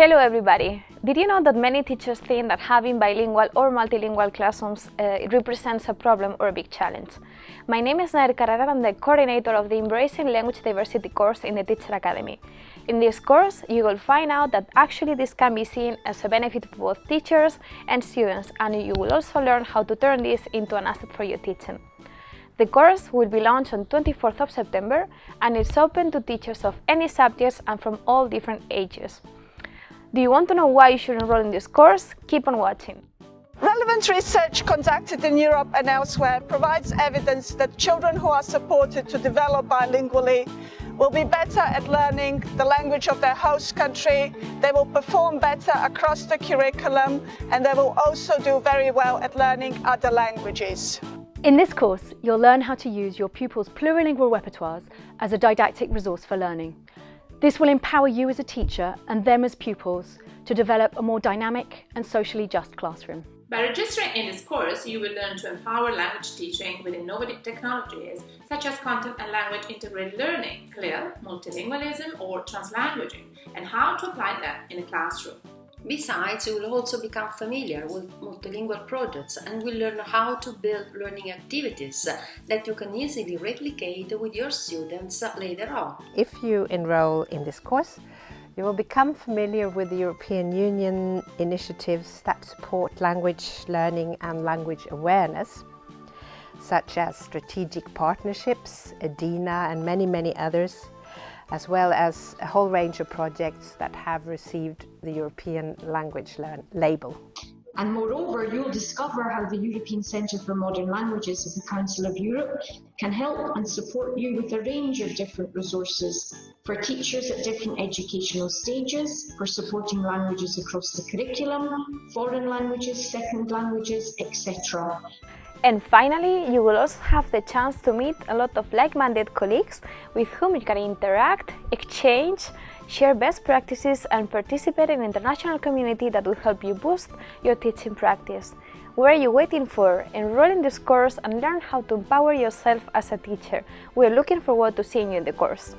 Hello everybody! Did you know that many teachers think that having bilingual or multilingual classrooms uh, represents a problem or a big challenge? My name is Nair Carrera and I'm the coordinator of the Embracing Language Diversity course in the Teacher Academy. In this course, you will find out that actually this can be seen as a benefit for both teachers and students and you will also learn how to turn this into an asset for your teaching. The course will be launched on 24th of September and it's open to teachers of any subjects and from all different ages. Do you want to know why you should enroll in this course? Keep on watching. Relevant research conducted in Europe and elsewhere provides evidence that children who are supported to develop bilingually will be better at learning the language of their host country, they will perform better across the curriculum and they will also do very well at learning other languages. In this course, you'll learn how to use your pupils' plurilingual repertoires as a didactic resource for learning. This will empower you as a teacher and them as pupils to develop a more dynamic and socially just classroom. By registering in this course, you will learn to empower language teaching with innovative technologies such as content and language integrated learning, CLIL, multilingualism or translanguaging, and how to apply them in a classroom. Besides, you will also become familiar with multilingual projects and will learn how to build learning activities that you can easily replicate with your students later on. If you enroll in this course, you will become familiar with the European Union initiatives that support language learning and language awareness, such as strategic partnerships, EDINA and many, many others, as well as a whole range of projects that have received the European Language Learn label. And moreover, you'll discover how the European Centre for Modern Languages of the Council of Europe can help and support you with a range of different resources for teachers at different educational stages, for supporting languages across the curriculum, foreign languages, second languages, etc. And finally, you will also have the chance to meet a lot of like-minded colleagues with whom you can interact, exchange, share best practices and participate in an international community that will help you boost your teaching practice. What are you waiting for? Enroll in this course and learn how to empower yourself as a teacher. We are looking forward to seeing you in the course.